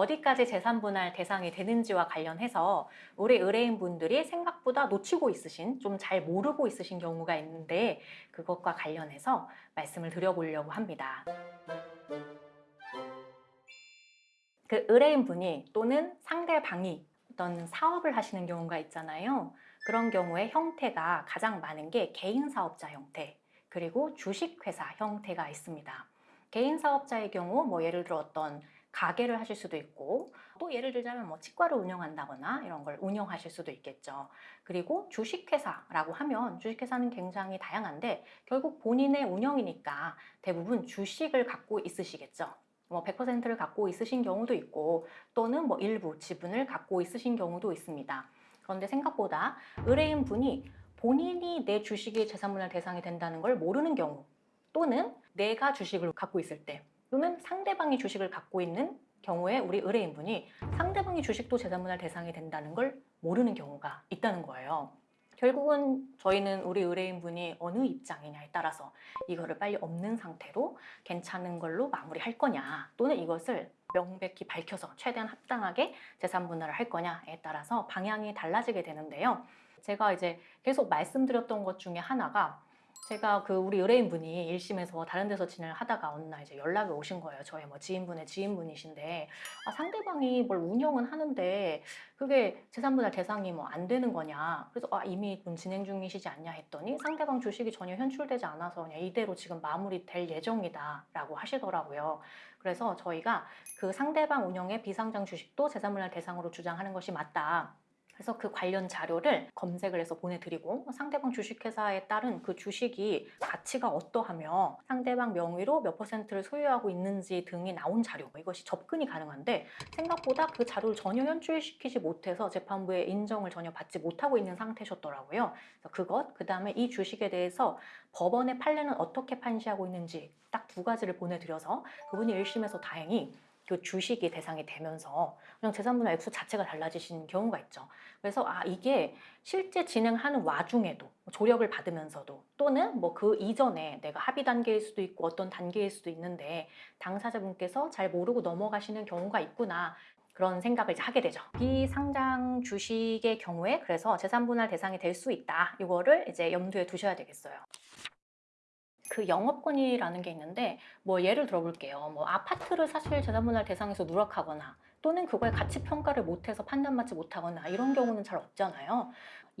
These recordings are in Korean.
어디까지 재산분할 대상이 되는지와 관련해서 우리 의뢰인분들이 생각보다 놓치고 있으신 좀 잘 모르고 있으신 경우가 있는데 그것과 관련해서 말씀을 드려보려고 합니다. 그 의뢰인분이 또는 상대방이 어떤 사업을 하시는 경우가 있잖아요. 그런 경우에 형태가 가장 많은 게 개인 사업자 형태 그리고 주식회사 형태가 있습니다. 개인 사업자의 경우 뭐 예를 들어 어떤 가게를 하실 수도 있고 또 예를 들자면 뭐 치과를 운영한다거나 이런 걸 운영하실 수도 있겠죠. 그리고 주식회사라고 하면 주식회사는 굉장히 다양한데 결국 본인의 운영이니까 대부분 주식을 갖고 있으시겠죠. 뭐 100%를 갖고 있으신 경우도 있고 또는 뭐 일부 지분을 갖고 있으신 경우도 있습니다. 그런데 생각보다 의뢰인 분이 본인이 내 주식이 재산분할 대상이 된다는 걸 모르는 경우 또는 내가 주식을 갖고 있을 때 또는 상대방이 주식을 갖고 있는 경우에 우리 의뢰인분이 상대방이 주식도 재산분할 대상이 된다는 걸 모르는 경우가 있다는 거예요. 결국은 저희는 우리 의뢰인분이 어느 입장이냐에 따라서 이거를 빨리 없는 상태로 괜찮은 걸로 마무리할 거냐 또는 이것을 명백히 밝혀서 최대한 합당하게 재산 분할을 할 거냐에 따라서 방향이 달라지게 되는데요. 제가 이제 계속 말씀드렸던 것 중에 하나가 제가 그 우리 의뢰인분이 1심에서 다른 데서 진행을 하다가 어느 날 이제 연락이 오신 거예요. 저희 뭐 지인분의 지인분이신데 아, 상대방이 뭘 운영은 하는데 그게 재산분할 대상이 뭐 안 되는 거냐. 그래서 아, 이미 좀 진행 중이시지 않냐 했더니 상대방 주식이 전혀 현출되지 않아서 그냥 이대로 지금 마무리될 예정이다 라고 하시더라고요. 그래서 저희가 그 상대방 운영의 비상장 주식도 재산분할 대상으로 주장하는 것이 맞다. 그래서 그 관련 자료를 검색을 해서 보내드리고 상대방 주식회사에 따른 그 주식이 가치가 어떠하며 상대방 명의로 몇 퍼센트를 소유하고 있는지 등이 나온 자료 이것이 접근이 가능한데 생각보다 그 자료를 전혀 현출시키지 못해서 재판부의 인정을 전혀 받지 못하고 있는 상태셨더라고요. 그것 그 다음에 이 주식에 대해서 법원의 판례는 어떻게 판시하고 있는지 딱 두 가지를 보내드려서 그분이 1심에서 다행히 그 주식이 대상이 되면서 그냥 재산분할 액수 자체가 달라지신 경우가 있죠. 그래서 아 이게 실제 진행하는 와중에도 조력을 받으면서도 또는 뭐 그 이전에 내가 합의 단계일 수도 있고 어떤 단계일 수도 있는데 당사자분께서 잘 모르고 넘어가시는 경우가 있구나 그런 생각을 이제 하게 되죠. 비상장 주식의 경우에 그래서 재산분할 대상이 될 수 있다. 이거를 이제 염두에 두셔야 되겠어요. 그 영업권이라는 게 있는데 뭐 예를 들어볼게요. 뭐 아파트를 사실 재산분할 대상에서 누락하거나 또는 그거에 가치 평가를 못해서 판단받지 못하거나 이런 경우는 잘 없잖아요.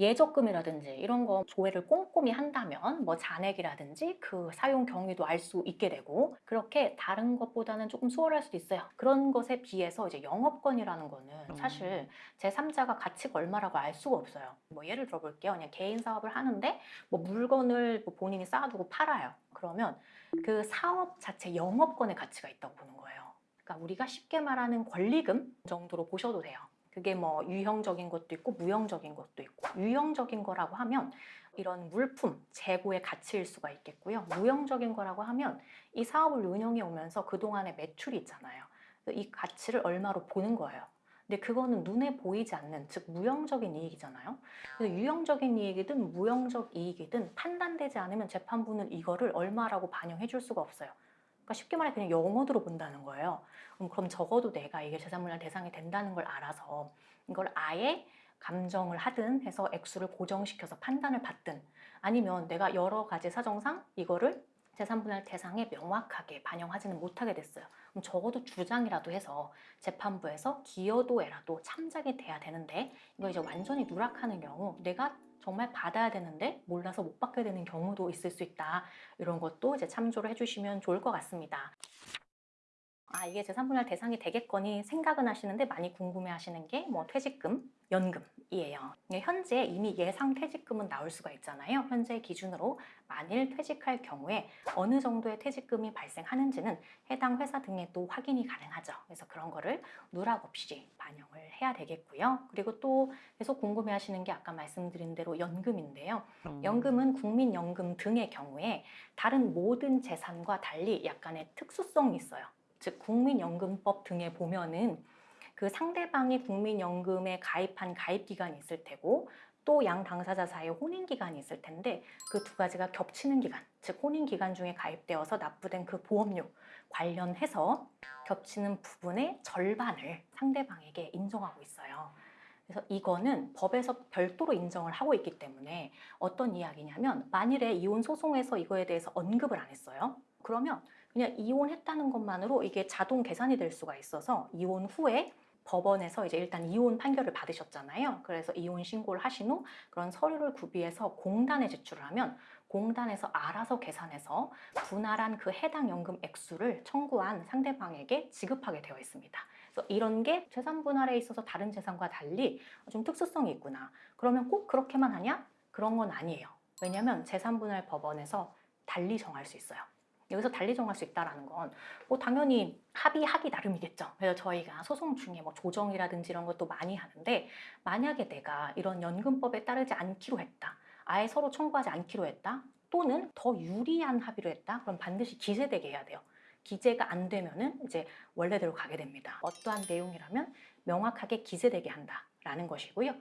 예적금이라든지 이런 거 조회를 꼼꼼히 한다면 뭐 잔액이라든지 그 사용 경위도 알 수 있게 되고 그렇게 다른 것보다는 조금 수월할 수도 있어요. 그런 것에 비해서 이제 영업권이라는 거는 사실 제3자가 가치가 얼마라고 알 수가 없어요. 뭐 예를 들어볼게요. 그냥 개인 사업을 하는데 뭐 물건을 뭐 본인이 쌓아두고 팔아요. 그러면 그 사업 자체 영업권의 가치가 있다고 보는 거예요. 그러니까 우리가 쉽게 말하는 권리금 정도로 보셔도 돼요. 그게 뭐 유형적인 것도 있고 무형적인 것도 있고 유형적인 거라고 하면 이런 물품, 재고의 가치일 수가 있겠고요. 무형적인 거라고 하면 이 사업을 운영해 오면서 그동안의 매출이 있잖아요. 이 가치를 얼마로 보는 거예요. 근데 그거는 눈에 보이지 않는 즉 무형적인 이익이잖아요. 그래서 유형적인 이익이든 무형적 이익이든 판단되지 않으면 재판부는 이거를 얼마라고 반영해 줄 수가 없어요. 그러니까 쉽게 말해 그냥 영어으로 본다는 거예요. 그럼 적어도 내가 이게 재산분할 대상이 된다는 걸 알아서 이걸 아예 감정을 하든 해서 액수를 고정시켜서 판단을 받든 아니면 내가 여러 가지 사정상 이거를 재산분할 대상에 명확하게 반영하지는 못하게 됐어요. 그럼 적어도 주장이라도 해서 재판부에서 기여도에라도 참작이 돼야 되는데 이거 이제 완전히 누락하는 경우 내가 정말 받아야 되는데 몰라서 못 받게 되는 경우도 있을 수 있다. 이런 것도 이제 참조를 해주시면 좋을 것 같습니다. 아 이게 재산분할 대상이 되겠거니 생각은 하시는데 많이 궁금해 하시는 게 뭐 퇴직금, 연금이에요. 현재 이미 예상 퇴직금은 나올 수가 있잖아요. 현재 기준으로 만일 퇴직할 경우에 어느 정도의 퇴직금이 발생하는지는 해당 회사 등에 또 확인이 가능하죠. 그래서 그런 거를 누락 없이 반영을 해야 되겠고요. 그리고 또 계속 궁금해 하시는 게 아까 말씀드린 대로 연금인데요. 음. 연금은 국민연금 등의 경우에 다른 모든 재산과 달리 약간의 특수성이 있어요. 즉 국민연금법 등에 보면은 그 상대방이 국민연금에 가입한 가입 기간이 있을 테고 또 양 당사자 사이에 혼인 기간이 있을 텐데 그 두 가지가 겹치는 기간, 즉 혼인 기간 중에 가입되어서 납부된 그 보험료 관련해서 겹치는 부분의 절반을 상대방에게 인정하고 있어요. 그래서 이거는 법에서 별도로 인정을 하고 있기 때문에 어떤 이야기냐면 만일에 이혼 소송에서 이거에 대해서 언급을 안 했어요. 그러면 그냥 이혼했다는 것만으로 이게 자동 계산이 될 수가 있어서 이혼 후에 법원에서 이제 일단 이혼 판결을 받으셨잖아요. 그래서 이혼 신고를 하신 후 그런 서류를 구비해서 공단에 제출을 하면 공단에서 알아서 계산해서 분할한 그 해당 연금 액수를 청구한 상대방에게 지급하게 되어 있습니다. 그래서 이런 게 재산 분할에 있어서 다른 재산과 달리 좀 특수성이 있구나. 그러면 꼭 그렇게만 하냐? 그런 건 아니에요. 왜냐하면 재산 분할 법원에서 달리 정할 수 있어요. 여기서 달리 정할 수 있다라는 건 뭐 당연히 합의하기 나름이겠죠. 그래서 저희가 소송 중에 뭐 조정이라든지 이런 것도 많이 하는데 만약에 내가 이런 연금법에 따르지 않기로 했다. 아예 서로 청구하지 않기로 했다. 또는 더 유리한 합의로 했다. 그럼 반드시 기재되게 해야 돼요. 기재가 안 되면은 이제 원래대로 가게 됩니다. 어떠한 내용이라면 명확하게 기재되게 한다라는 것이고요.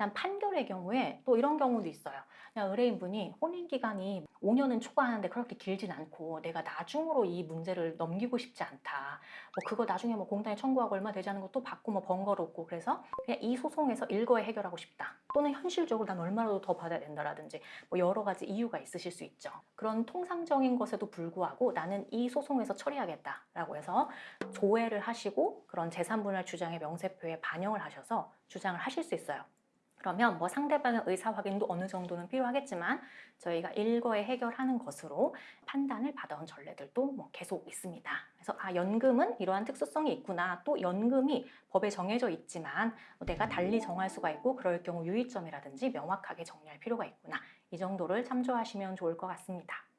일단 판결의 경우에 또 이런 경우도 있어요. 그냥 의뢰인분이 혼인 기간이 5년은 초과하는데 그렇게 길진 않고 내가 나중으로 이 문제를 넘기고 싶지 않다. 뭐 그거 나중에 뭐 공단에 청구하고 얼마 되지 않은 것도 받고 뭐 번거롭고 그래서 그냥 이 소송에서 일거에 해결하고 싶다. 또는 현실적으로 난 얼마라도 더 받아야 된다라든지 뭐 여러 가지 이유가 있으실 수 있죠. 그런 통상적인 것에도 불구하고 나는 이 소송에서 처리하겠다라고 해서 조회를 하시고 그런 재산분할 주장의 명세표에 반영을 하셔서 주장을 하실 수 있어요. 그러면 뭐 상대방의 의사 확인도 어느 정도는 필요하겠지만 저희가 일거에 해결하는 것으로 판단을 받아온 전례들도 뭐 계속 있습니다. 그래서 아 연금은 이러한 특수성이 있구나. 또 연금이 법에 정해져 있지만 내가 달리 정할 수가 있고 그럴 경우 유의점이라든지 명확하게 정리할 필요가 있구나. 이 정도를 참조하시면 좋을 것 같습니다.